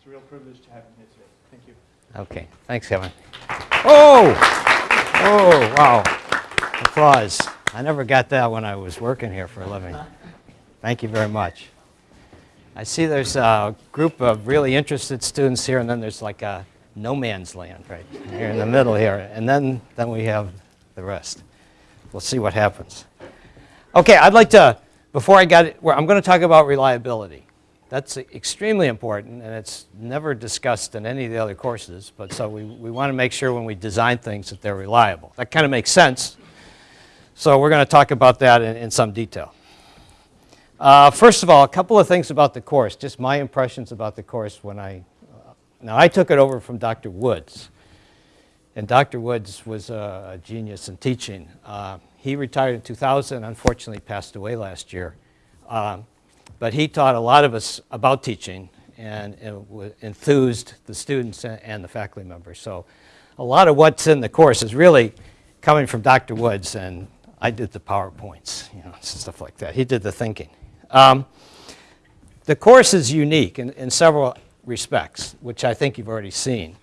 It's a real privilege to have you here today. Thank you. Okay, thanks, Kevin. Oh! Oh, wow. Applause. I never got that when I was working here for a living. Thank you very much. I see there's a group of really interested students here, and then there's like a no man's land right here in the middle here, and then, then we have the rest. We'll see what happens. Okay, I'd like to, before I got it, I'm going to talk about reliability. That's extremely important, and it's never discussed in any of the other courses, but so we, we want to make sure when we design things that they're reliable. That kind of makes sense, so we're going to talk about that in, in some detail. Uh, first of all, a couple of things about the course, just my impressions about the course when I, uh, now I took it over from Dr. Woods, and Dr. Woods was a, a genius in teaching. Uh, he retired in 2000, unfortunately passed away last year. Um, but he taught a lot of us about teaching and, enthused the students and the faculty members. So a lot of what's in the course is really coming from Dr. Woods, and I did the PowerPoints, you know, stuff like that. He did the thinking. Um, the course is unique in, in several respects, which I think you've already seen.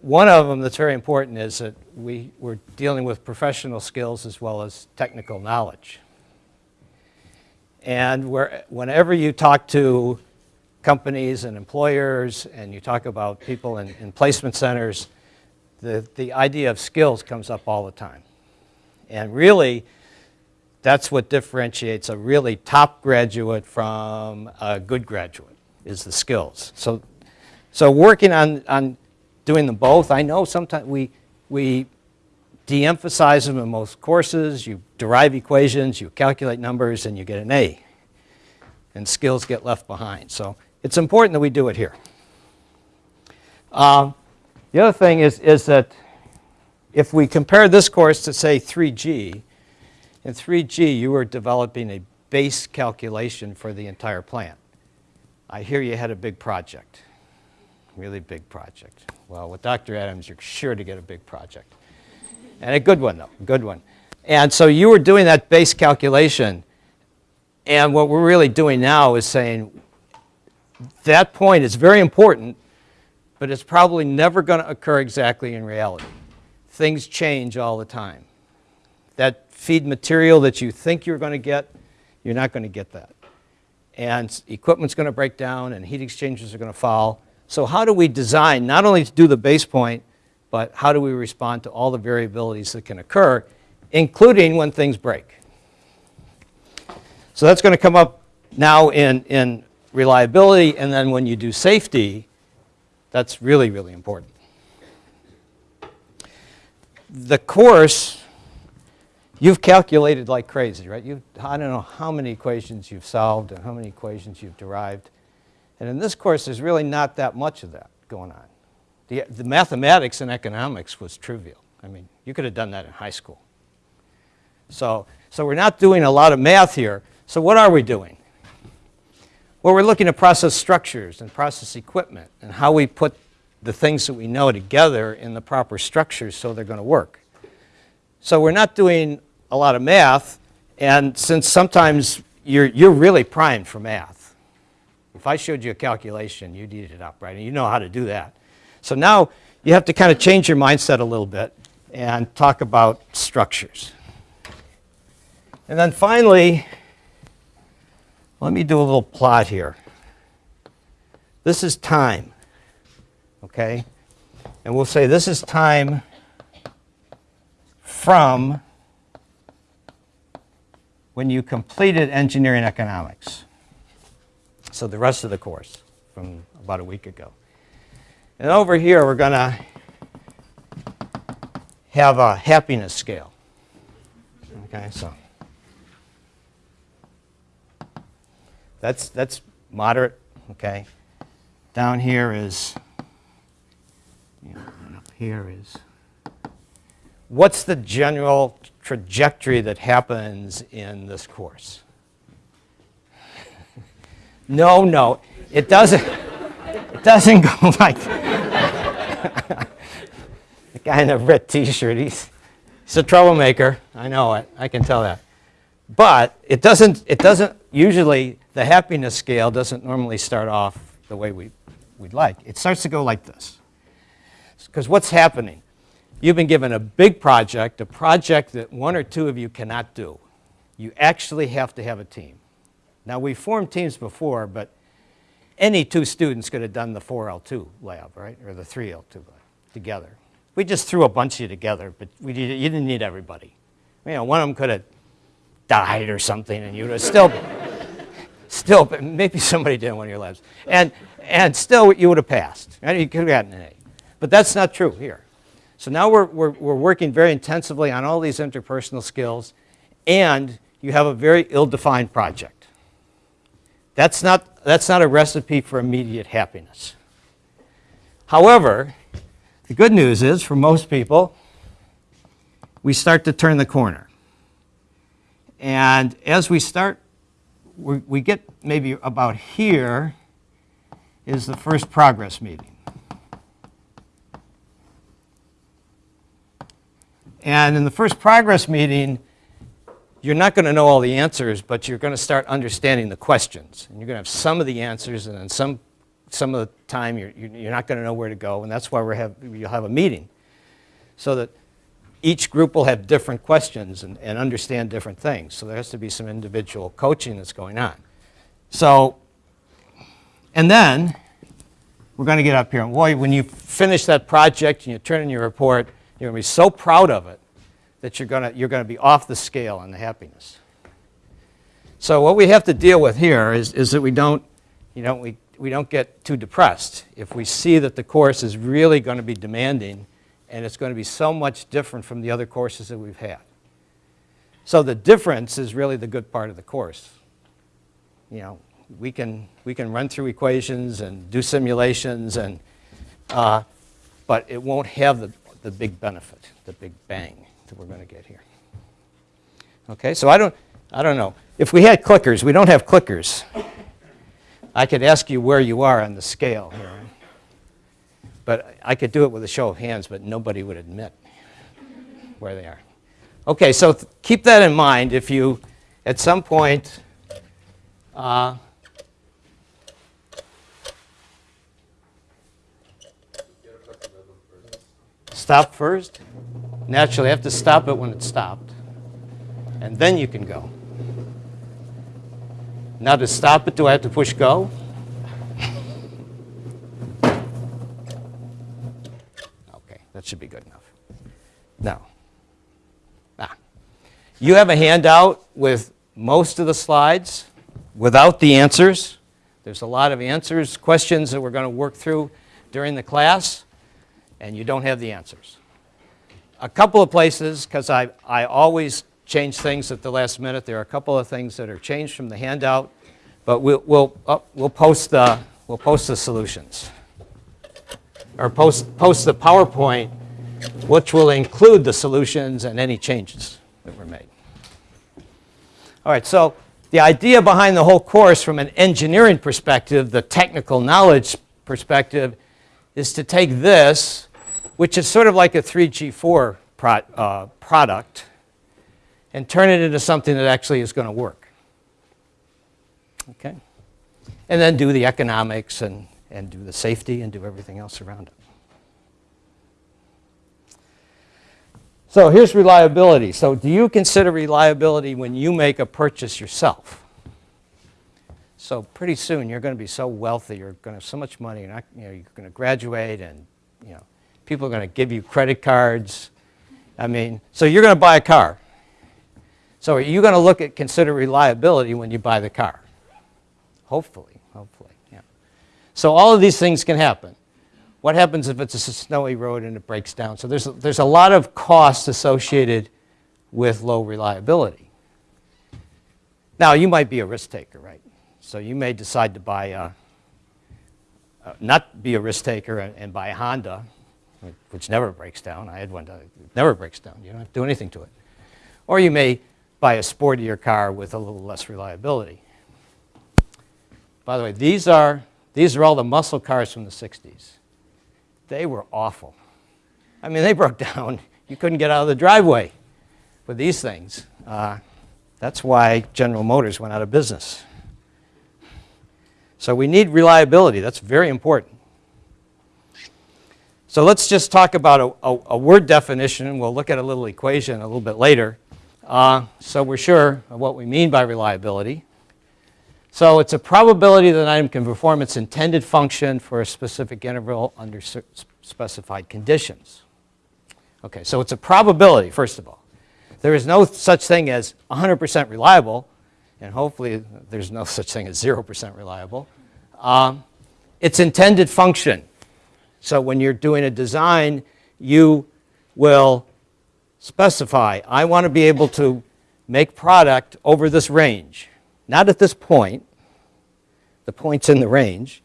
One of them that's very important is that we, we're dealing with professional skills as well as technical knowledge. And where, whenever you talk to companies and employers and you talk about people in, in placement centers, the, the idea of skills comes up all the time. And really, that's what differentiates a really top graduate from a good graduate, is the skills. So, so working on, on doing them both, I know sometimes we, we de-emphasize them in most courses, you derive equations, you calculate numbers, and you get an A. And skills get left behind. So it's important that we do it here. Um, the other thing is, is that if we compare this course to, say, 3G, in 3G you were developing a base calculation for the entire plant. I hear you had a big project, really big project. Well, with Dr. Adams, you're sure to get a big project. And a good one, though, good one. And so you were doing that base calculation. And what we're really doing now is saying that point is very important, but it's probably never going to occur exactly in reality. Things change all the time. That feed material that you think you're going to get, you're not going to get that. And equipment's going to break down and heat exchangers are going to fall. So how do we design not only to do the base point, but how do we respond to all the variabilities that can occur, including when things break. So that's going to come up now in, in reliability, and then when you do safety, that's really, really important. The course, you've calculated like crazy, right? You've, I don't know how many equations you've solved and how many equations you've derived. And in this course, there's really not that much of that going on. The, the mathematics and economics was trivial. I mean, you could have done that in high school. So, so we're not doing a lot of math here. So what are we doing? Well, we're looking at process structures and process equipment and how we put the things that we know together in the proper structures so they're going to work. So we're not doing a lot of math, and since sometimes you're, you're really primed for math. If I showed you a calculation, you'd eat it up, right? And you know how to do that. So now you have to kind of change your mindset a little bit and talk about structures. And then finally, let me do a little plot here. This is time, okay? And we'll say this is time from when you completed engineering economics. So the rest of the course from about a week ago. And over here, we're going to have a happiness scale. Okay, so that's, that's moderate, okay. Down here is, you up here is, what's the general trajectory that happens in this course? no, no, it doesn't. Doesn't go like the guy in the red t-shirt, he's, he's a troublemaker. I know it. I can tell that. But it doesn't, it doesn't usually, the happiness scale doesn't normally start off the way we we'd like. It starts to go like this. Because what's happening? You've been given a big project, a project that one or two of you cannot do. You actually have to have a team. Now, we formed teams before, but any two students could have done the 4L2 lab, right, or the 3L2 lab together. We just threw a bunch of you together, but we you didn't need everybody. You know, one of them could have died or something, and you would have still, still, maybe somebody did in one of your labs, and and still you would have passed. Right? You could have gotten an A, but that's not true here. So now we're, we're, we're working very intensively on all these interpersonal skills, and you have a very ill-defined project. That's not, that's not a recipe for immediate happiness. However, the good news is, for most people, we start to turn the corner. And as we start, we, we get maybe about here is the first progress meeting. And in the first progress meeting, you're not going to know all the answers, but you're going to start understanding the questions. And you're going to have some of the answers, and then some, some of the time you're, you're not going to know where to go. And that's why we have, you'll have a meeting. So that each group will have different questions and, and understand different things. So there has to be some individual coaching that's going on. So, and then we're going to get up here. And boy, when you finish that project and you turn in your report, you're going to be so proud of it that you're going to, you're to be off the scale on the happiness. So what we have to deal with here is, is that we don't, you know, we, we don't get too depressed. If we see that the course is really going to be demanding and it's going to be so much different from the other courses that we've had. So the difference is really the good part of the course. You know, we can, we can run through equations and do simulations, and, uh, but it won't have the, the big benefit, the big bang that we're going to get here. Okay, so I don't, I don't know. If we had clickers, we don't have clickers. I could ask you where you are on the scale here. But I could do it with a show of hands, but nobody would admit where they are. Okay, so keep that in mind if you, at some point, uh, stop first. Naturally, I have to stop it when it's stopped. And then you can go. Now to stop it, do I have to push go? Okay, that should be good enough. Now, ah, you have a handout with most of the slides without the answers. There's a lot of answers, questions that we're going to work through during the class, and you don't have the answers. A couple of places, because I, I always change things at the last minute, there are a couple of things that are changed from the handout, but we'll, we'll, uh, we'll, post, the, we'll post the solutions. Or post, post the PowerPoint, which will include the solutions and any changes that were made. All right, so the idea behind the whole course from an engineering perspective, the technical knowledge perspective, is to take this, which is sort of like a 3G4 pro uh, product, and turn it into something that actually is going to work. Okay? And then do the economics and, and do the safety and do everything else around it. So here's reliability. So do you consider reliability when you make a purchase yourself? So pretty soon you're going to be so wealthy, you're going to have so much money, you're, not, you know, you're going to graduate and you know, people are going to give you credit cards. I mean, so you're going to buy a car. So are you going to look at consider reliability when you buy the car? Hopefully, hopefully, yeah. So all of these things can happen. What happens if it's a snowy road and it breaks down? So there's, there's a lot of costs associated with low reliability. Now, you might be a risk taker, right? So you may decide to buy a, uh, not be a risk taker and, and, buy a Honda, which never breaks down. I had one that never breaks down. You don't have to do anything to it. Or you may buy a sportier car with a little less reliability. By the way, these are, these are all the muscle cars from the 60s. They were awful. I mean, they broke down. You couldn't get out of the driveway with these things. Uh, that's why General Motors went out of business. So we need reliability. That's very important. So let's just talk about a, a, a word definition, we'll look at a little equation a little bit later. Uh, so we're sure of what we mean by reliability. So it's a probability that an item can perform its intended function for a specific interval under specified conditions. Okay, so it's a probability, first of all. There is no such thing as 100% reliable, and hopefully there's no such thing as 0% reliable. Um, its intended function. So when you're doing a design, you will specify, I want to be able to make product over this range. Not at this point, the point's in the range.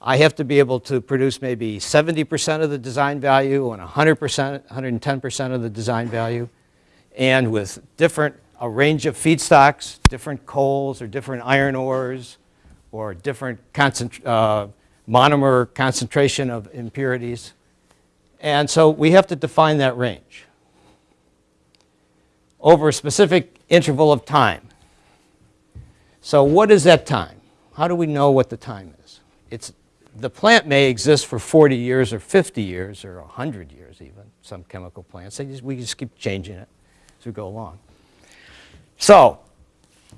I have to be able to produce maybe 70% of the design value and 100%, 110% of the design value, and with different, a range of feedstocks, different coals or different iron ores, or different uh, monomer concentration of impurities. And so we have to define that range over a specific interval of time. So what is that time? How do we know what the time is? It's, the plant may exist for 40 years or 50 years or 100 years even, some chemical plants. Just, we just keep changing it as we go along. So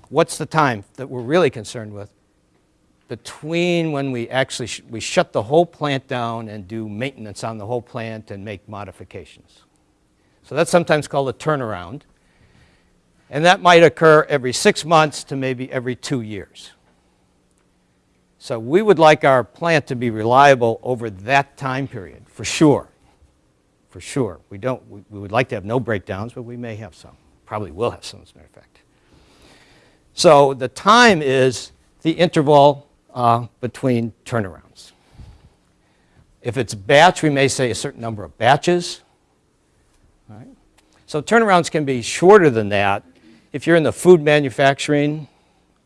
what's the time that we're really concerned with? Between when we actually, sh we shut the whole plant down and do maintenance on the whole plant and make modifications. So that's sometimes called a turnaround. And that might occur every six months to maybe every two years. So we would like our plant to be reliable over that time period, for sure. For sure. We, don't, we, we would like to have no breakdowns, but we may have some. Probably will have some, as a matter of fact. So the time is the interval uh, between turnarounds. If it's batch, we may say a certain number of batches. Right? So turnarounds can be shorter than that, if you're in the food manufacturing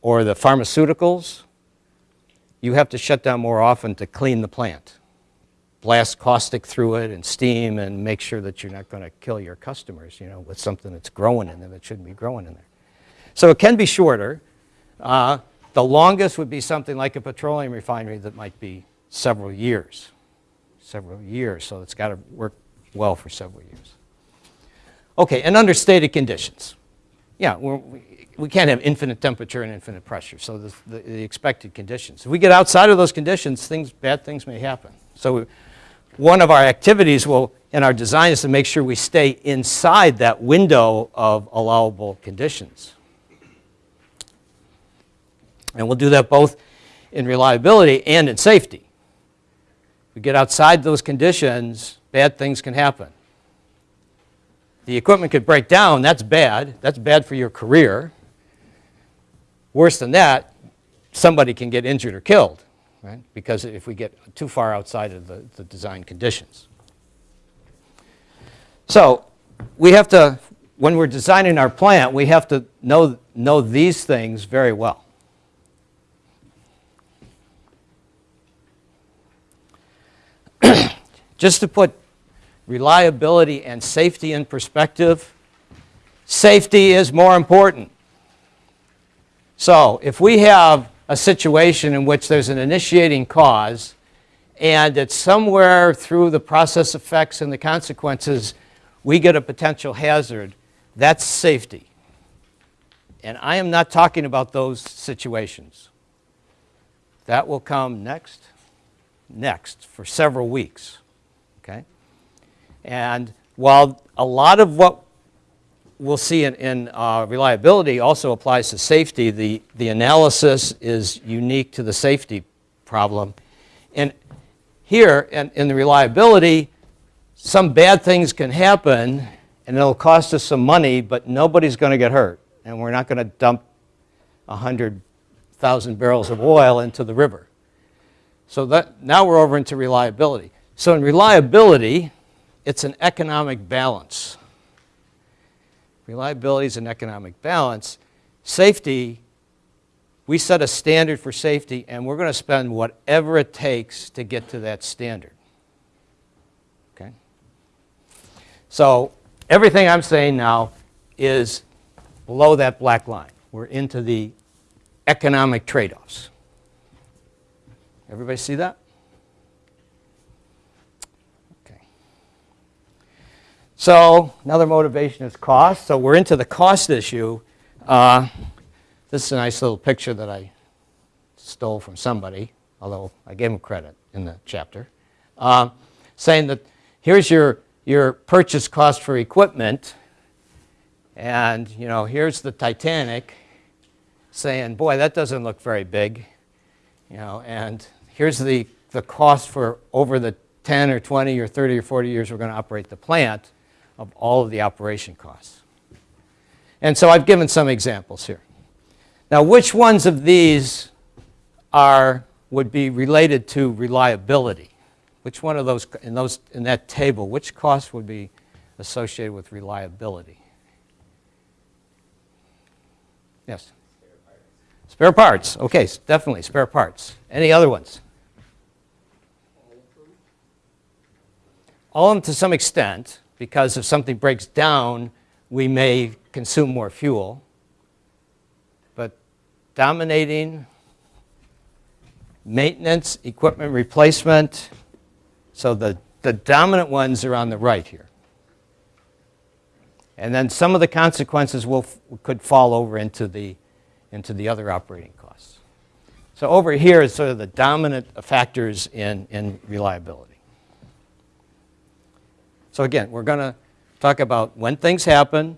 or the pharmaceuticals, you have to shut down more often to clean the plant. Blast caustic through it and steam and make sure that you're not going to kill your customers, you know, with something that's growing in them that shouldn't be growing in there. So it can be shorter. Uh, the longest would be something like a petroleum refinery that might be several years. Several years, so it's got to work well for several years. Okay, and under stated conditions yeah, we, we can't have infinite temperature and infinite pressure, so the, the, the, expected conditions. If we get outside of those conditions, things, bad things may happen. So we, one of our activities will, in our design is to make sure we stay inside that window of allowable conditions. And we'll do that both in reliability and in safety. If we get outside those conditions, bad things can happen the equipment could break down, that's bad. That's bad for your career. Worse than that, somebody can get injured or killed, right? Because if we get too far outside of the, the design conditions. So we have to, when we're designing our plant, we have to know, know these things very well. Just to put reliability and safety in perspective, safety is more important. So if we have a situation in which there's an initiating cause and it's somewhere through the process effects and the consequences we get a potential hazard, that's safety. And I am not talking about those situations. That will come next, next for several weeks. Okay? And while a lot of what we'll see in, in uh, reliability also applies to safety, the, the analysis is unique to the safety problem. And here, in, in the reliability, some bad things can happen and it'll cost us some money, but nobody's going to get hurt. And we're not going to dump 100,000 barrels of oil into the river. So that, now we're over into reliability. So in reliability, it's an economic balance. Reliability is an economic balance. Safety, we set a standard for safety and we're going to spend whatever it takes to get to that standard. Okay? So everything I'm saying now is below that black line. We're into the economic trade-offs. Everybody see that? Okay. So another motivation is cost. So we're into the cost issue. Uh, this is a nice little picture that I stole from somebody, although I gave him credit in the chapter, uh, saying that here's your, your purchase cost for equipment, and you know here's the Titanic, saying, boy, that doesn't look very big, you know, and here's the, the cost for over the 10 or 20 or 30 or 40 years we're going to operate the plant of all of the operation costs. And so I've given some examples here. Now, which ones of these are, would be related to reliability? Which one of those, in, those, in that table, which cost would be associated with reliability? Yes? Spare parts. Okay, definitely, spare parts. Any other ones? All to some extent, because if something breaks down, we may consume more fuel. But dominating maintenance, equipment replacement, so the, the dominant ones are on the right here. And then some of the consequences will, could fall over into the, into the other operating costs. So over here is sort of the dominant factors in, in reliability. So again, we're going to talk about when things happen,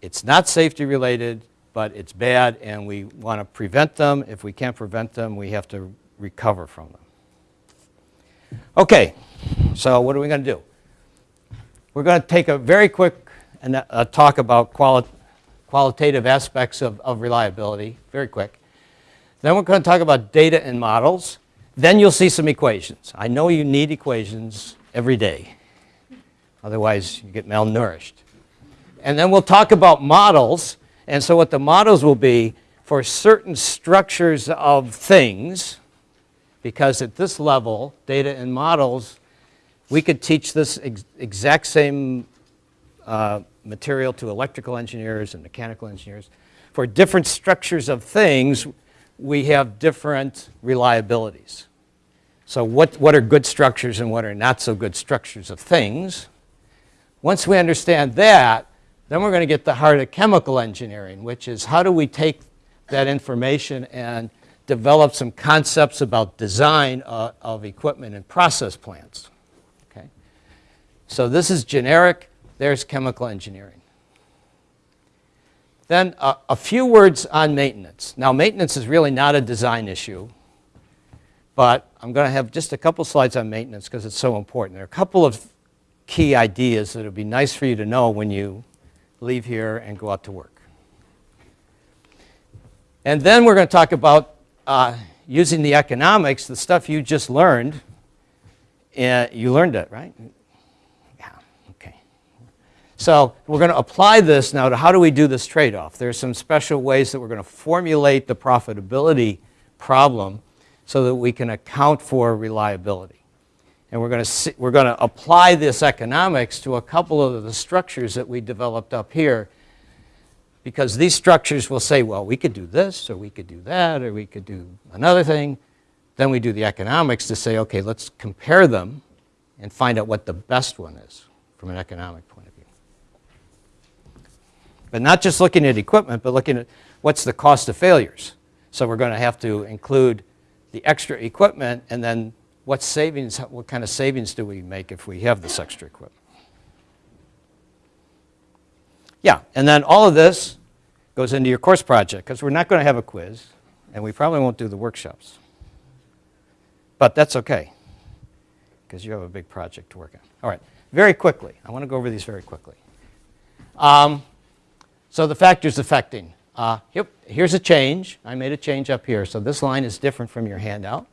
it's not safety related, but it's bad and we want to prevent them. If we can't prevent them, we have to recover from them. Okay, so what are we going to do? We're going to take a very quick and uh, talk about quali qualitative aspects of, of reliability, very quick. Then we're going to talk about data and models. Then you'll see some equations. I know you need equations every day. Otherwise, you get malnourished. And then we'll talk about models. And so what the models will be for certain structures of things, because at this level, data and models, we could teach this ex exact same uh, material to electrical engineers and mechanical engineers. For different structures of things, we have different reliabilities. So what, what are good structures and what are not so good structures of things? Once we understand that, then we're going to get the heart of chemical engineering, which is how do we take that information and develop some concepts about design uh, of equipment and process plants. Okay? So this is generic, there's chemical engineering. Then uh, a few words on maintenance. Now maintenance is really not a design issue, but I'm going to have just a couple slides on maintenance because it's so important. There are a couple of key ideas that it would be nice for you to know when you leave here and go out to work. And then we're going to talk about uh, using the economics, the stuff you just learned. Uh, you learned it, right? Yeah, okay. So we're going to apply this now to how do we do this trade-off. There are some special ways that we're going to formulate the profitability problem so that we can account for reliability. And we're going, to we're going to apply this economics to a couple of the structures that we developed up here because these structures will say, well, we could do this, or we could do that, or we could do another thing. Then we do the economics to say, okay, let's compare them and find out what the best one is from an economic point of view. But not just looking at equipment, but looking at what's the cost of failures. So we're going to have to include the extra equipment and then what savings, what kind of savings do we make if we have this extra equipment? Yeah, and then all of this goes into your course project because we're not going to have a quiz and we probably won't do the workshops. But that's okay because you have a big project to work on. All right, very quickly. I want to go over these very quickly. Um, so the factors affecting. Uh, yep, here's a change. I made a change up here. So this line is different from your handout.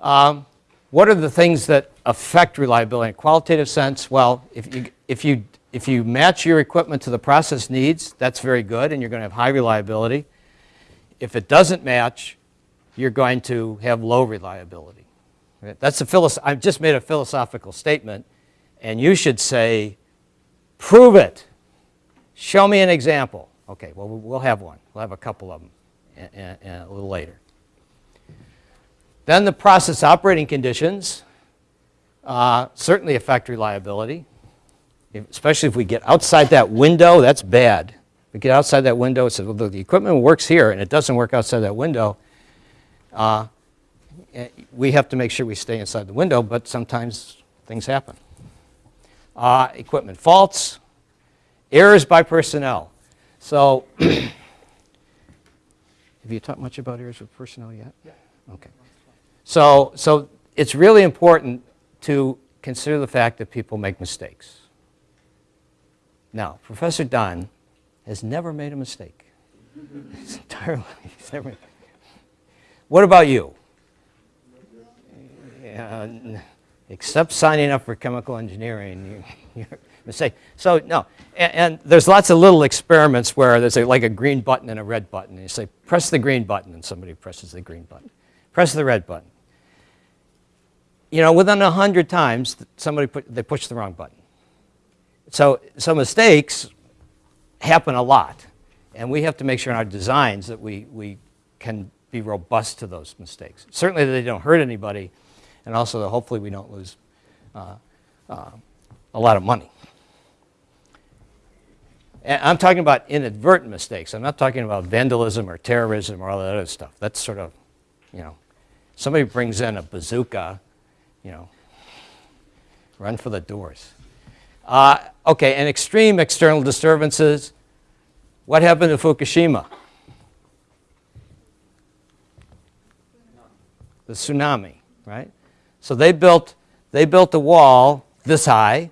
Um, what are the things that affect reliability in a qualitative sense? Well, if you, if, you, if you match your equipment to the process needs, that's very good and you're going to have high reliability. If it doesn't match, you're going to have low reliability. That's a philosoph I've just made a philosophical statement and you should say, prove it. Show me an example. Okay, well, we'll have one. We'll have a couple of them a little later. Then the process operating conditions uh, certainly affect reliability. especially if we get outside that window, that's bad. We get outside that window, it says, well, the equipment works here, and it doesn't work outside that window. Uh, eh, We have to make sure we stay inside the window, but sometimes things happen. Uh, Equipment faults, errors by personnel. So, have you talked much about errors with personnel yet? Yeah. Okay. So, so it's really important to consider the fact that people make mistakes. Now, Professor Dunn has never made a mistake. He's entirely, he's never. What about you? Except signing up for chemical engineering, you, mistake. So no, and, and there's lots of little experiments where there's a, like a green button and a red button. And you say, press the green button, and somebody presses the green button. Press the red button. You know, within a hundred times, somebody put, they push the wrong button. So, so mistakes happen a lot, and we have to make sure in our designs that we, we can be robust to those mistakes. Certainly that they don't hurt anybody, and also that hopefully we don't lose uh, uh, a lot of money. And I'm talking about inadvertent mistakes. I'm not talking about vandalism or terrorism or all that other stuff. That's sort of, you know, somebody brings in a bazooka, you know, run for the doors. Uh, okay, and extreme external disturbances. What happened to Fukushima? The tsunami, right? So they built, they built a wall this high,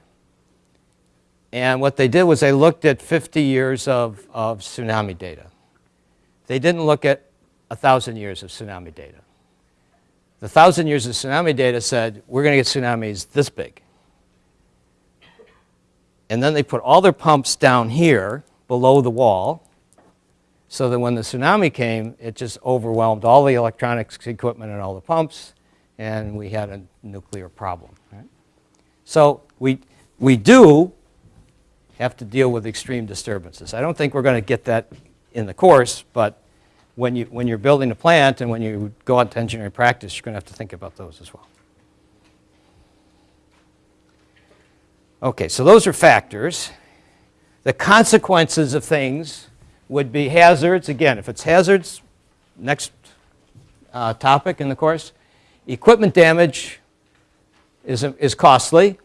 and what they did was they looked at 50 years of, of tsunami data. They didn't look at 1,000 years of tsunami data. The 1,000 years of tsunami data said, we're going to get tsunamis this big. And then they put all their pumps down here below the wall so that when the tsunami came, it just overwhelmed all the electronics equipment and all the pumps, and we had a nuclear problem. Right? So we, we do have to deal with extreme disturbances. I don't think we're going to get that in the course, but when, you, when you're building a plant and when you go out to engineering practice, you're going to have to think about those as well. Okay, so those are factors. The consequences of things would be hazards. Again, if it's hazards, next uh, topic in the course. Equipment damage is, is costly.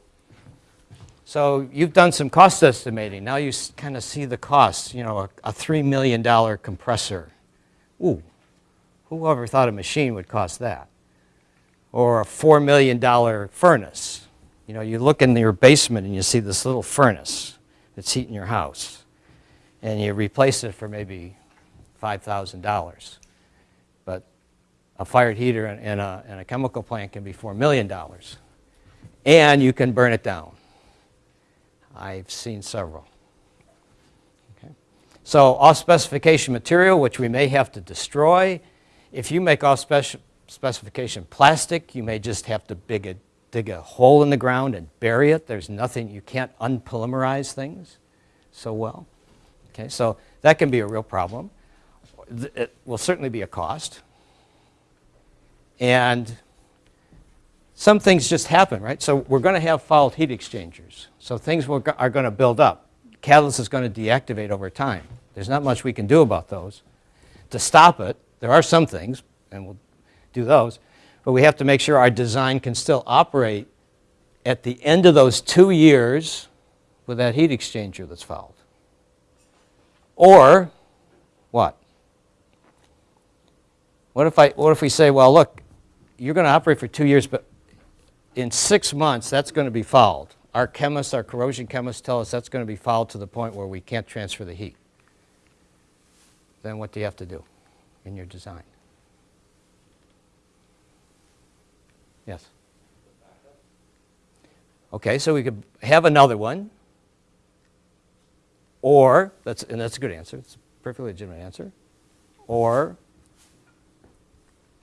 So you've done some cost estimating. Now you kind of see the costs. You know, a, a $3 million compressor. Ooh, whoever thought a machine would cost that? Or a $4 million furnace. You know, you look in your basement and you see this little furnace that's heating your house. And you replace it for maybe $5,000. But a fired heater in, a, in a chemical plant can be $4 million. And you can burn it down. I've seen several. So off specification material, which we may have to destroy. If you make off spec specification plastic, you may just have to dig a, dig a hole in the ground and bury it. There's nothing, you can't unpolymerize things so well. Okay, so that can be a real problem. It will certainly be a cost. And some things just happen, right? So we're going to have fouled heat exchangers. So things are going to build up. Catalyst is going to deactivate over time. There's not much we can do about those. To stop it, there are some things, and we'll do those, but we have to make sure our design can still operate at the end of those two years with that heat exchanger that's fouled. Or what? What if, I, what if we say, well, look, you're going to operate for two years, but in six months, that's going to be fouled. Our chemists, our corrosion chemists tell us that's going to be fouled to the point where we can't transfer the heat. Then what do you have to do in your design? Yes? Okay, so we could have another one. Or, that's, and that's a good answer, it's a perfectly legitimate answer. Or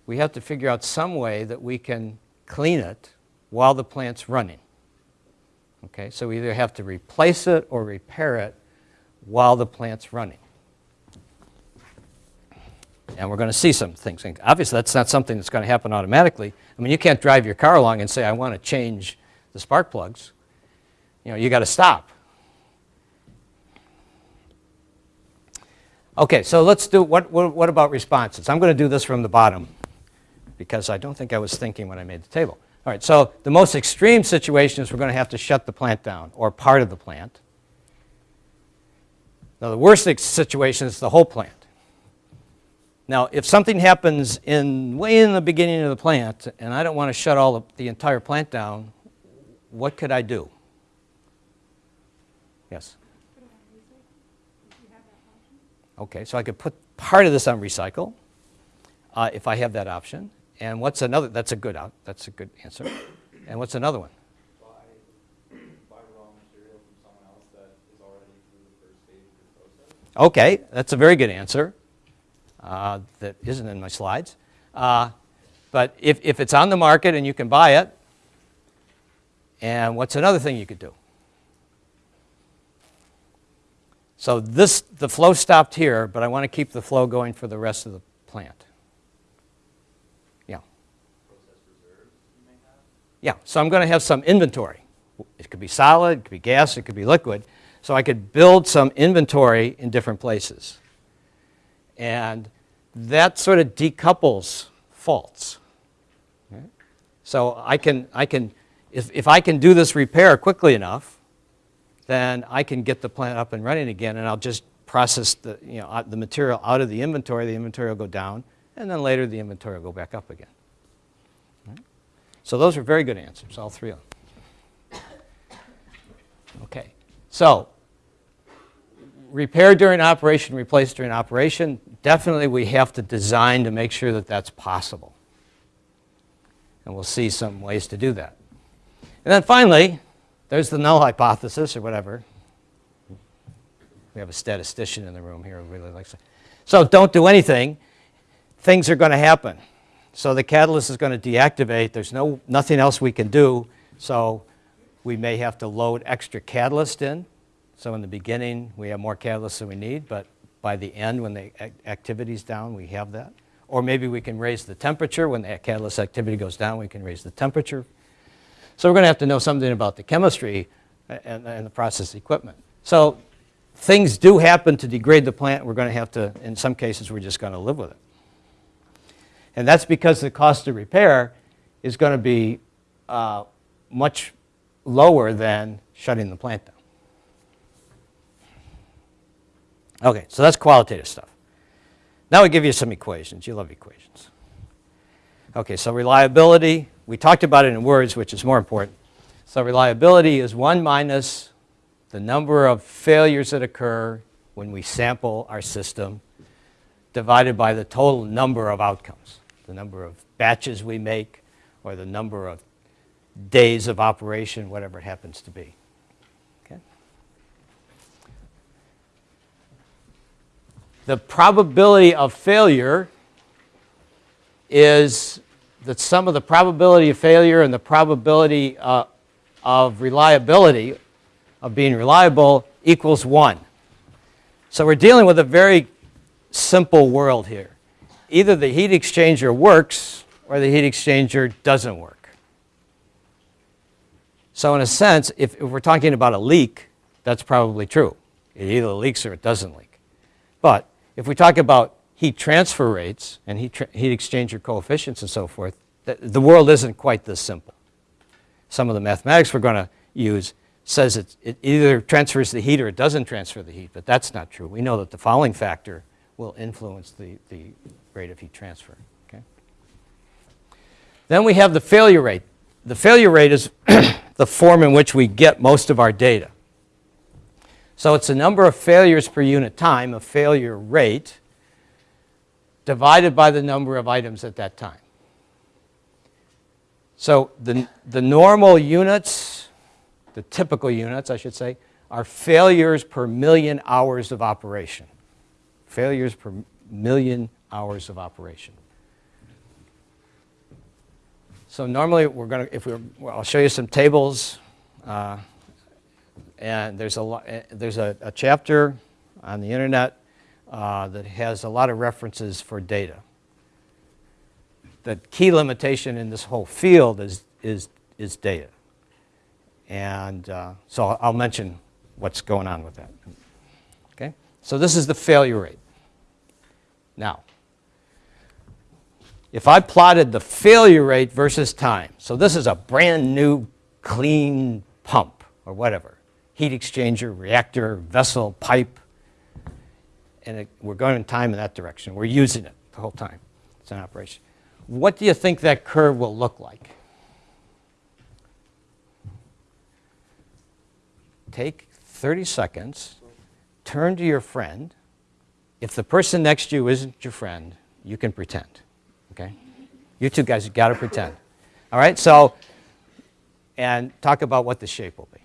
we have to figure out some way that we can clean it while the plant's running. Okay, so we either have to replace it or repair it while the plant's running. And we're going to see some things. And obviously, that's not something that's going to happen automatically. I mean, you can't drive your car along and say, I want to change the spark plugs. You know, you got to stop. Okay, so let's do, what, what, what about responses? I'm going to do this from the bottom because I don't think I was thinking when I made the table. All right, so the most extreme situation is we're going to have to shut the plant down or part of the plant. Now, the worst situation is the whole plant. Now, if something happens in way in the beginning of the plant and I don't want to shut all of the entire plant down, what could I do? Yes. Okay, so I could put part of this on recycle uh, if I have that option. And what's another? That's a good out. That's a good answer. And what's another one? buy, buy from someone else that is already through the first stage of the process. Okay, that's a very good answer. Uh, that isn't in my slides. Uh, but if, if it's on the market and you can buy it, and what's another thing you could do? So this, the flow stopped here, but I want to keep the flow going for the rest of the plant. Yeah. Process reserves you may have. Yeah, so I'm going to have some inventory. It could be solid, it could be gas, it could be liquid. So I could build some inventory in different places. And that sort of decouples faults. Okay? So I can, I can if, if I can do this repair quickly enough, then I can get the plant up and running again, and I'll just process the, you know, the material out of the inventory, the inventory will go down, and then later the inventory will go back up again. Right? So those are very good answers, all three of them. Okay, so repair during operation, replace during operation, definitely we have to design to make sure that that's possible. And we'll see some ways to do that. And then finally, there's the null hypothesis or whatever. We have a statistician in the room here who really likes it. So don't do anything. Things are going to happen. So the catalyst is going to deactivate. There's no, nothing else we can do. So we may have to load extra catalyst in. So in the beginning, we have more catalyst than we need, but by the end, when the ac- activity's down, we have that. Or maybe we can raise the temperature. When the catalyst activity goes down, we can raise the temperature. So we're going to have to know something about the chemistry and, and the process equipment. So things do happen to degrade the plant. We're going to have to, in some cases, we're just going to live with it. And that's because the cost of repair is going to be uh, much lower than shutting the plant down. Okay, so that's qualitative stuff. Now we give you some equations. You love equations. Okay, so reliability, we talked about it in words, which is more important. So reliability is 1 minus the number of failures that occur when we sample our system divided by the total number of outcomes, the number of batches we make or the number of days of operation, whatever it happens to be. The probability of failure is the sum of the probability of failure and the probability uh, of reliability, of being reliable, equals 1. So we're dealing with a very simple world here. Either the heat exchanger works or the heat exchanger doesn't work. So in a sense, if, if we're talking about a leak, that's probably true. It either leaks or it doesn't leak. But if we talk about heat transfer rates and heat, heat exchanger coefficients and so forth, the, the world isn't quite this simple. Some of the mathematics we're going to use says it, it either transfers the heat or it doesn't transfer the heat, but that's not true. We know that the fouling factor will influence the, the rate of heat transfer. Okay? Then we have the failure rate. The failure rate is the form in which we get most of our data. So it's the number of failures per unit time, a failure rate, divided by the number of items at that time. So the, the normal units, the typical units, I should say, are failures per million hours of operation. Failures per million hours of operation. So normally we're going to, if we're, well, I'll show you some tables. Uh, and there's a, lo- eh, there's a, a chapter on the internet uh, that has a lot of references for data. The key limitation in this whole field is, is, is data. And uh, so I'll mention what's going on with that. Okay? So this is the failure rate. Now, if I plotted the failure rate versus time, so this is a brand new clean pump or whatever, heat exchanger, reactor, vessel, pipe, and it, we're going in time in that direction. We're using it the whole time. It's in operation. What do you think that curve will look like? Take 30 seconds, turn to your friend. If the person next to you isn't your friend, you can pretend, okay? You two guys, you got to pretend. All right, so, and talk about what the shape will be.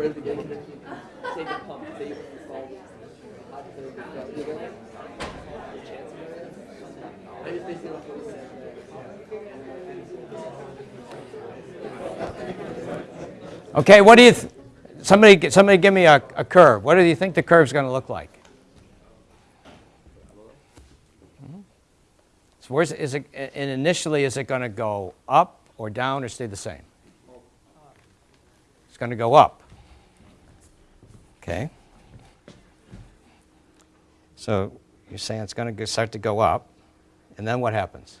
Right at the beginning, take a pump, save install hot cylinder. I just basically want to say Okay, what do you, somebody, somebody give me a, a curve. What do you think the curve's going to look like? Mhm. So where's, is it, and initially, is it going to go up or down or stay the same? It's going to go up. Okay. So you're saying it's going to start to go up, and then what happens?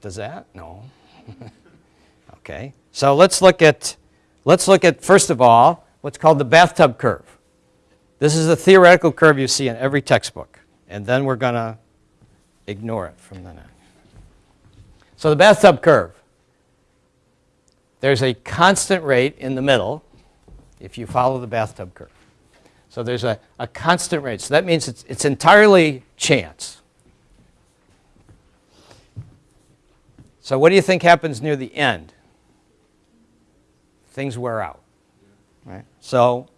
Does that? No. okay. So let's look at let's look at first of all what's called the bathtub curve. This is the theoretical curve you see in every textbook, and then we're going to ignore it from then on. So the bathtub curve. There's a constant rate in the middle if you follow the bathtub curve. So there's a, a constant rate. So that means it's, it's entirely chance. So what do you think happens near the end? Things wear out. Right? So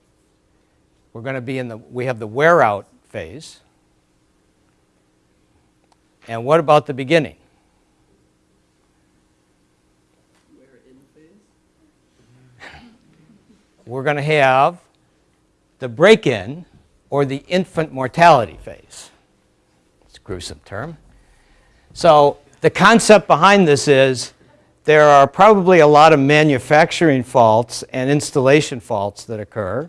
we're going to be in the, we have the wear out phase. And what about the beginning? We're going to have the break in or the infant mortality phase. It's a gruesome term. So the concept behind this is there are probably a lot of manufacturing faults and installation faults that occur.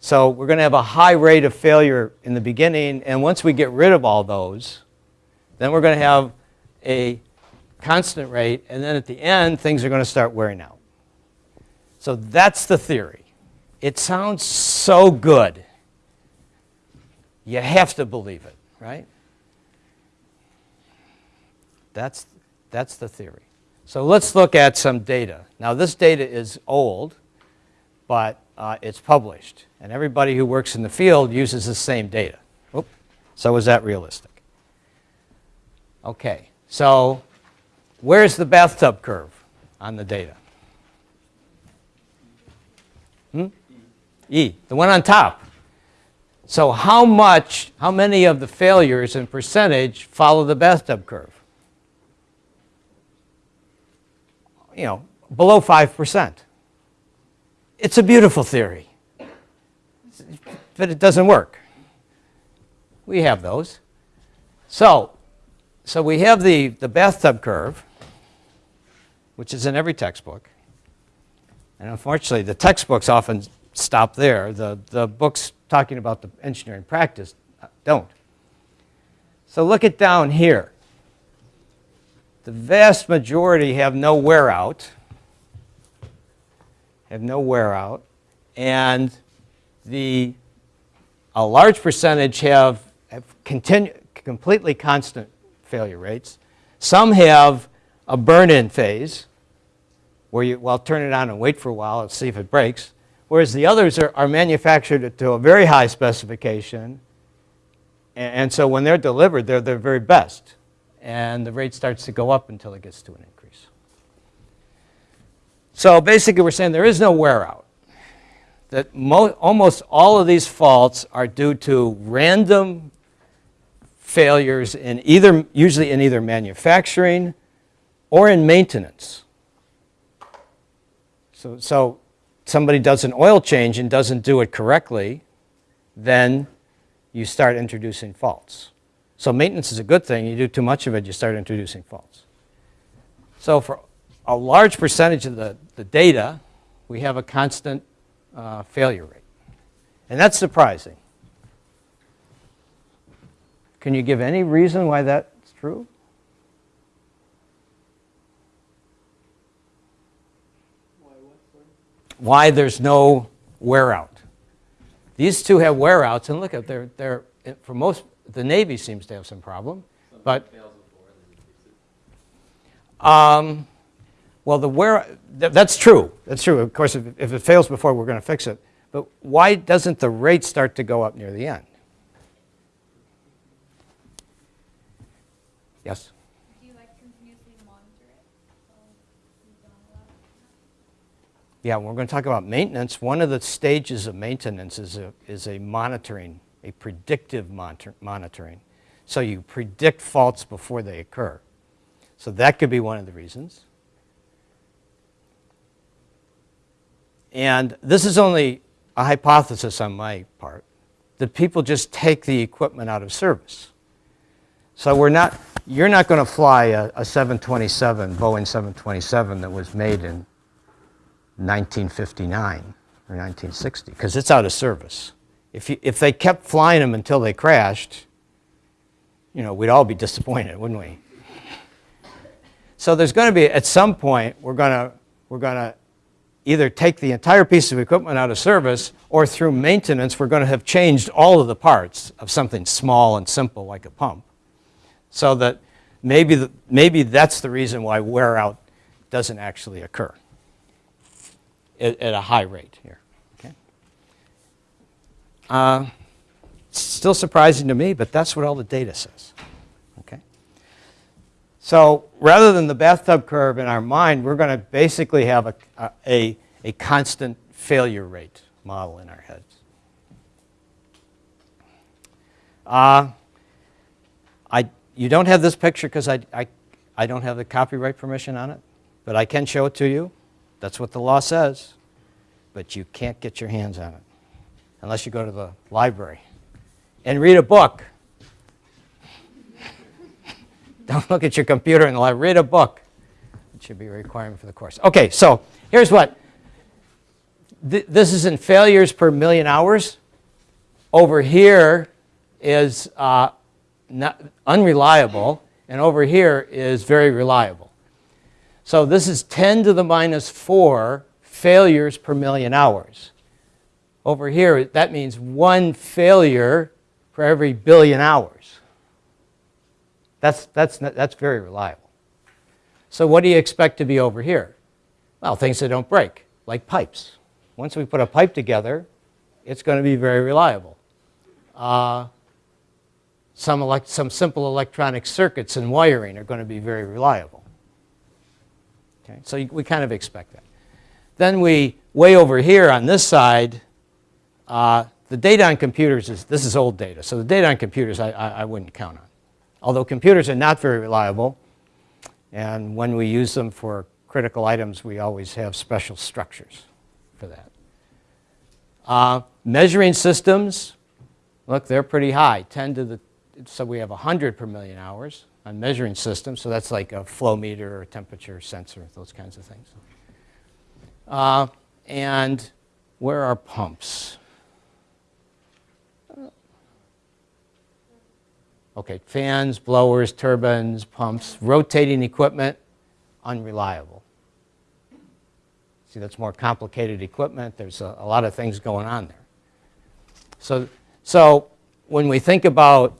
So we're going to have a high rate of failure in the beginning, and once we get rid of all those, then we're going to have a constant rate, and then at the end, things are going to start wearing out. So that's the theory. It sounds so good. You have to believe it, right? That's, that's the theory. So let's look at some data. Now, this data is old, but uh, it's published. And everybody who works in the field uses the same data. Oop. So is that realistic? Okay, so where's the bathtub curve on the data? Hmm? E, the one on top. So how much, how many of the failures in percentage follow the bathtub curve? You know, below 5%. It's a beautiful theory, but it doesn't work. We have those. So, so we have the, the bathtub curve, which is in every textbook. And unfortunately, the textbooks often stop there. The, the books talking about the engineering practice don't. So look at down here. The vast majority have no wear out, have no wear out, and the a large percentage have, have continu- completely constant failure rates. Some have a burn-in phase, where you, well, turn it on and wait for a while and see if it breaks. Whereas the others are, are manufactured to a very high specification. And, and so when they're delivered, they're their very best. And the rate starts to go up until it gets to an increase. So basically, we're saying there is no wear out. That mo- almost all of these faults are due to random failures in either, usually in either manufacturing or in maintenance. So, so somebody does an oil change and doesn't do it correctly, then you start introducing faults. So maintenance is a good thing. You do too much of it, you start introducing faults. So for a large percentage of the, the data, we have a constant uh, failure rate. And that's surprising. Can you give any reason why that's true? Why? There's no wear out. These two have wear outs, and look at they're, they're for most the Navy seems to have some problem, but Fails before, then you fix it. Um, well, the where, th- that's true. That's true. Of course, if, if it fails before, we're going to fix it. But why doesn't the rate start to go up near the end? Yes? Do you like continuously monitor it? So you don't allow Yeah, we're going to talk about maintenance. One of the stages of maintenance is a, is a monitoring, a predictive monitor, monitoring. So you predict faults before they occur. So that could be one of the reasons. And this is only a hypothesis on my part that people just take the equipment out of service. So we're not, you're not going to fly a, a 727, Boeing 727 that was made in 1959 or 1960 because it's out of service. If, you, if they kept flying them until they crashed, you know, we'd all be disappointed, wouldn't we? So there's going to be, at some point, we're going to, we're going to either take the entire piece of equipment out of service or through maintenance, we're going to have changed all of the parts of something small and simple like a pump. So that maybe, the, maybe that's the reason why wear out doesn't actually occur at, at a high rate here. Uh, still surprising to me, but that's what all the data says. Okay? So rather than the bathtub curve in our mind, we're going to basically have a, a, a constant failure rate model in our heads. Uh, I, you don't have this picture because I, I, I don't have the copyright permission on it, but I can show it to you. That's what the law says. But you can't get your hands on it unless you go to the library and read a book. Don't look at your computer the library. Read a book. It should be a requirement for the course. Okay, so here's what. Th- this is in failures per million hours. Over here is uh, unreliable, and over here is very reliable. So this is 10 to the minus 4 failures per million hours. Over here, that means one failure for every billion hours. That's, that's, that's very reliable. So what do you expect to be over here? Well, things that don't break, like pipes. Once we put a pipe together, it's going to be very reliable. Uh, some, elect- some simple electronic circuits and wiring are going to be very reliable. Okay, so we kind of expect that. Then we, way over here on this side, uh, the data on computers is, this is old data, so the data on computers I, I, I wouldn't count on. Although computers are not very reliable, and when we use them for critical items, we always have special structures for that. Uh, measuring systems, look, they're pretty high, 10 to the, so we have 100 per million hours on measuring systems, so that's like a flow meter or a temperature sensor, those kinds of things. Uh, and where are pumps? Okay, fans, blowers, turbines, pumps, rotating equipment, unreliable. See, that's more complicated equipment. There's a, a lot of things going on there. So, so when we think about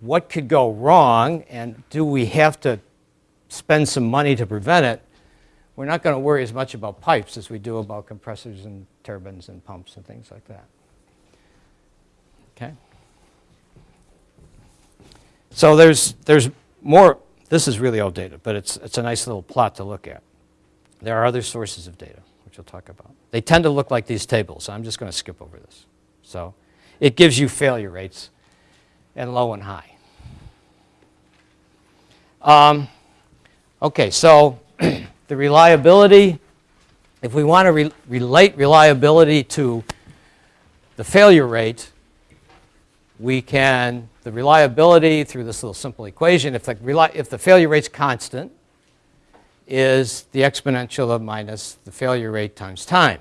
what could go wrong and do we have to spend some money to prevent it, we're not going to worry as much about pipes as we do about compressors and turbines and pumps and things like that. Okay? So there's, there's more, this is really old data, but it's, it's a nice little plot to look at. There are other sources of data, which we'll talk about. They tend to look like these tables. I'm just going to skip over this. So it gives you failure rates and low and high. Um, okay, so the reliability, if we want to re- relate reliability to the failure rate, we can, the reliability through this little simple equation, if the, if the failure rate's constant, is the exponential of minus the failure rate times time.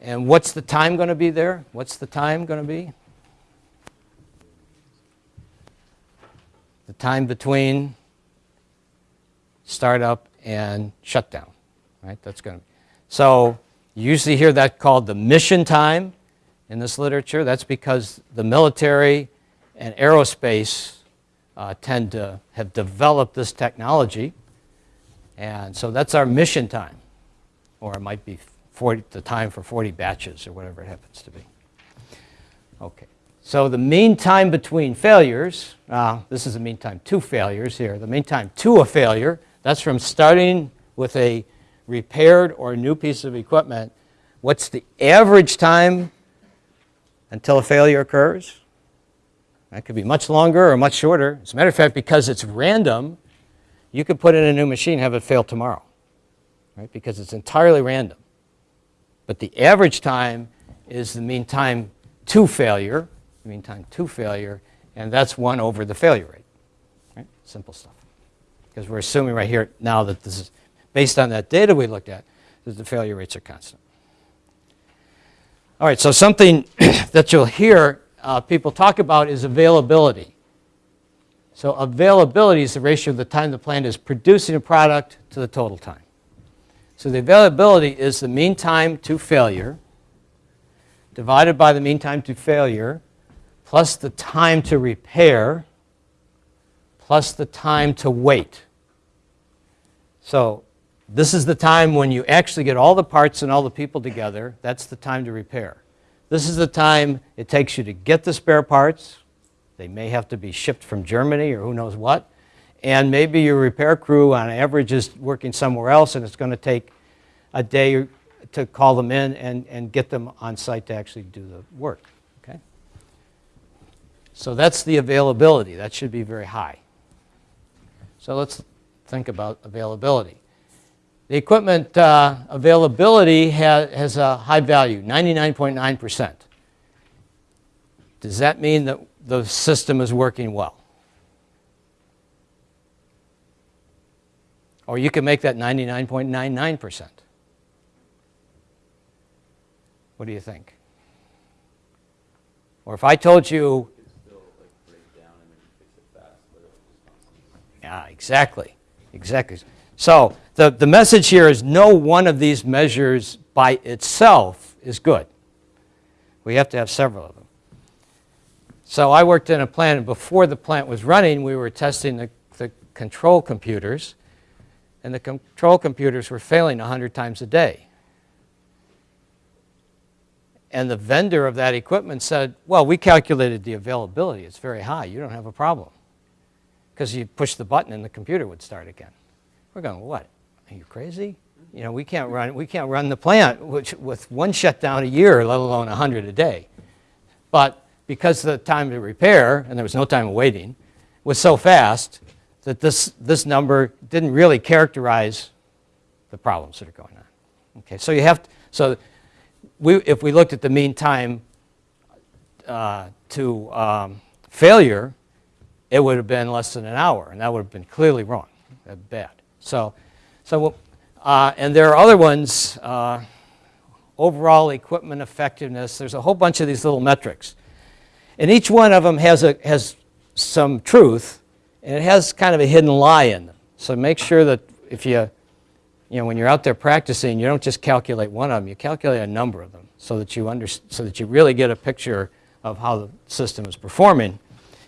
And what's the time going to be there? What's the time going to be? The time between startup and shutdown, right? That's going to. be. So you usually hear that called the mission time in this literature. That's because the military and aerospace uh, tend to have developed this technology. And so that's our mission time. Or it might be 40, the time for 40 batches or whatever it happens to be. Okay. So the mean time between failures, uh, this is the mean time to failures here. The mean time to a failure, that's from starting with a repaired or new piece of equipment. What's the average time until a failure occurs? That could be much longer or much shorter. As a matter of fact, because it's random, you could put in a new machine, have it fail tomorrow, right? Because it's entirely random. But the average time is the mean time to failure, the mean time to failure, and that's 1 over the failure rate. Right? Simple stuff. Because we're assuming right here now that this is, based on that data we looked at, that the failure rates are constant. All right, so something that you'll hear uh, people talk about is availability. So availability is the ratio of the time the plant is producing a product to the total time. So the availability is the mean time to failure divided by the mean time to failure plus the time to repair plus the time to wait. So this is the time when you actually get all the parts and all the people together. That's the time to repair. This is the time it takes you to get the spare parts. They may have to be shipped from Germany or who knows what. And maybe your repair crew on average is working somewhere else and it's going to take a day to call them in and, and get them on site to actually do the work. Okay? So that's the availability. That should be very high. So let's think about availability. The equipment uh, availability ha has a high value, 99.9%. Does that mean that the system is working well? Or you can make that 99.99%. What do you think? Or if I told you, It could still like break down and then you fix it fast, but it'll just constantly. yeah, exactly, exactly. So the, the message here is no one of these measures by itself is good. We have to have several of them. So I worked in a plant, and before the plant was running, we were testing the, the control computers, and the control computers were failing 100 times a day. And the vendor of that equipment said, well, we calculated the availability. It's very high. You don't have a problem. Because you push the button and the computer would start again. We're going, what? Are you crazy? You know, we can't run, we can't run the plant which, with one shutdown a year, let alone 100 a day. But because the time to repair, and there was no time of waiting, was so fast that this, this number didn't really characterize the problems that are going on. Okay, so you have, to, so we, if we looked at the mean time uh, to um, failure, it would have been less than an hour, and that would have been clearly wrong, bad. So, so uh, and there are other ones, uh, overall equipment effectiveness. There's a whole bunch of these little metrics. And each one of them has, a, has some truth, and it has kind of a hidden lie in them. So make sure that if you, you know, when you're out there practicing, you don't just calculate one of them, you calculate a number of them so that you, under, so that you really get a picture of how the system is performing.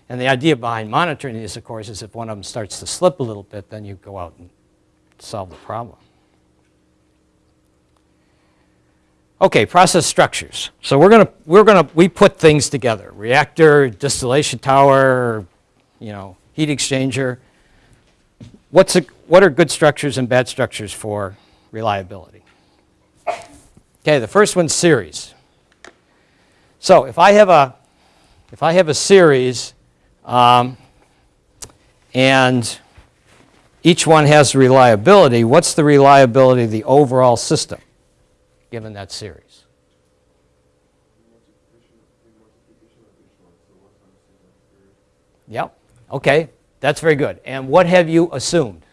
And the idea behind monitoring these, of course, is if one of them starts to slip a little bit, then you go out and solve the problem. Okay, process structures. So we're going to, we're to, we put things together. Reactor, distillation tower, you know, heat exchanger. what's a, what are good structures and bad structures for reliability? Okay, the first one's series. So if I have a, if I have a series um, and each one has reliability, what's the reliability of the overall system given that series? Yep. Okay, that's very good. And what have you assumed?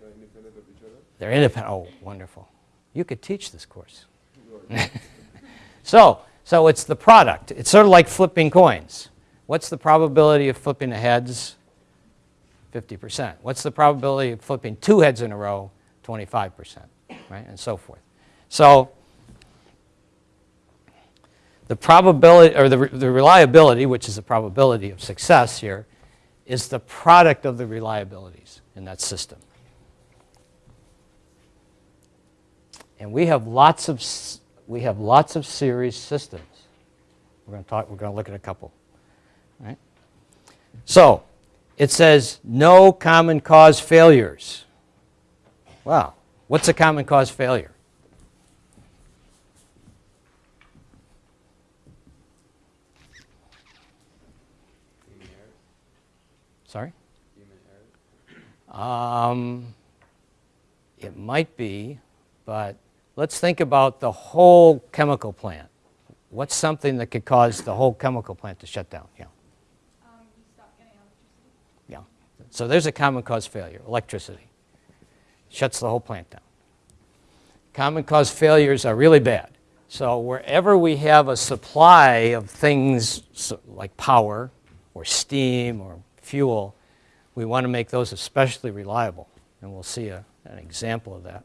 They're independent of each other? They're independent. Oh, wonderful. You could teach this course. so, so it's the product. It's sort of like flipping coins. What's the probability of flipping the heads? 50%. What's the probability of flipping two heads in a row? 25%, right? And so forth. So the probability, or the, the reliability, which is the probability of success here, is the product of the reliabilities in that system. And we have lots of, we have lots of series systems. We're going to talk, we're going to look at a couple. Right? So, it says no common cause failures. Wow. What's a common cause failure? Sorry? Um, it might be, but let's think about the whole chemical plant. What's something that could cause the whole chemical plant to shut down? Yeah. Um, you stop getting electricity. Yeah. So there's a common cause failure, electricity. Shuts the whole plant down. Common cause failures are really bad. So wherever we have a supply of things like power or steam or fuel, we want to make those especially reliable. And we'll see a, an example of that.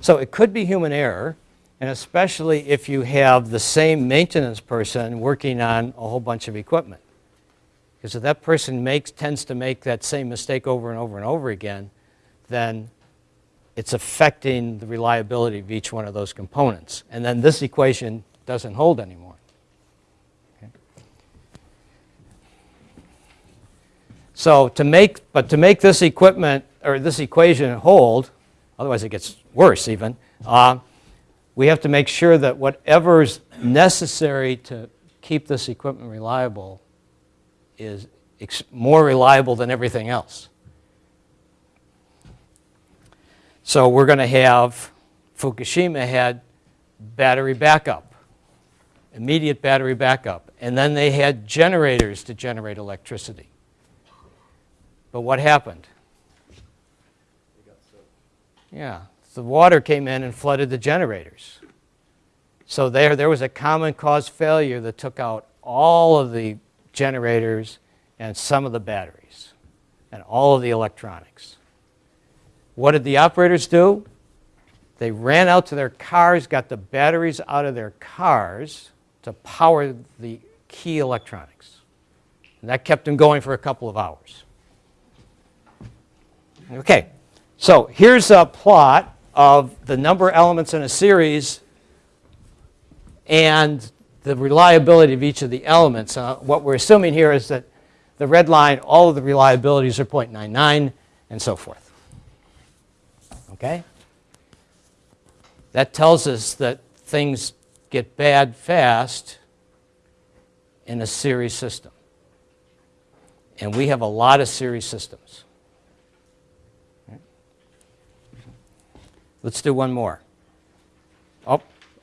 So it could be human error, and especially if you have the same maintenance person working on a whole bunch of equipment. Because if that person makes, tends to make that same mistake over and over and over again, then it's affecting the reliability of each one of those components. And then this equation doesn't hold anymore. Okay? So to make, but to make this equipment, or this equation hold, otherwise it gets worse even, uh, we have to make sure that whatever's necessary to keep this equipment reliable is more reliable than everything else. So we're going to have, Fukushima had battery backup, immediate battery backup, and then they had generators to generate electricity. But what happened? Yeah, the water came in and flooded the generators. So there, there was a common cause failure that took out all of the generators and some of the batteries and all of the electronics. What did the operators do? They ran out to their cars, got the batteries out of their cars to power the key electronics. And that kept them going for a couple of hours. Okay, so here's a plot of the number of elements in a series and the reliability of each of the elements. Uh, what we're assuming here is that the red line, all of the reliabilities are 0.99 and so forth. Okay? That tells us that things get bad fast in a series system. And we have a lot of series systems. Let's do one more.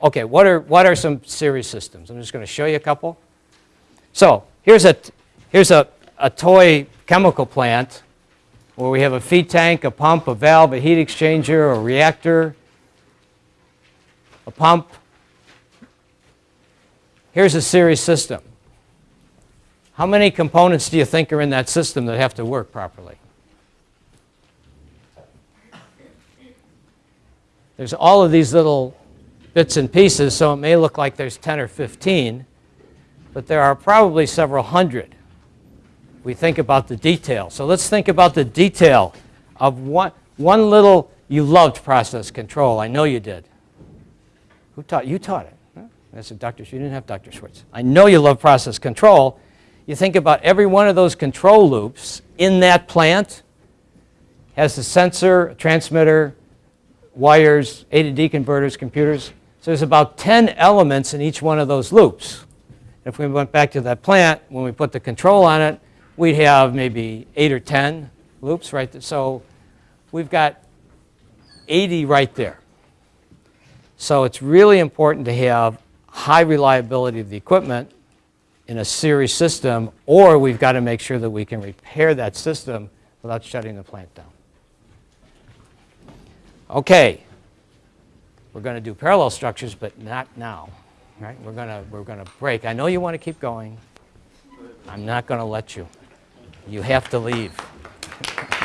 Okay. What are, what are some series systems? I'm just going to show you a couple. So here's a, here's a, a toy chemical plant where we have a feed tank, a pump, a valve, a heat exchanger, a reactor, a pump. Here's a series system. How many components do you think are in that system that have to work properly? There's all of these little bits and pieces, so it may look like there's 10 or 15, but there are probably several hundred. We think about the detail. So let's think about the detail of one, one little, you loved process control. I know you did. Who taught? You taught it. Huh? I said, Dr. You didn't have Dr. Schwartz. I know you love process control. you think about every one of those control loops in that plant has a sensor, a transmitter, wires, A to D converters, computers. So there's about 10 elements in each one of those loops. If we went back to that plant, when we put the control on it, we'd have maybe 8 or 10 loops right there. So we've got 80 right there. So it's really important to have high reliability of the equipment in a series system, or we've got to make sure that we can repair that system without shutting the plant down. Okay, we're going to do parallel structures, but not now. Right? We're going to we're going to break. I know you want to keep going. I'm not going to let you. You have to leave.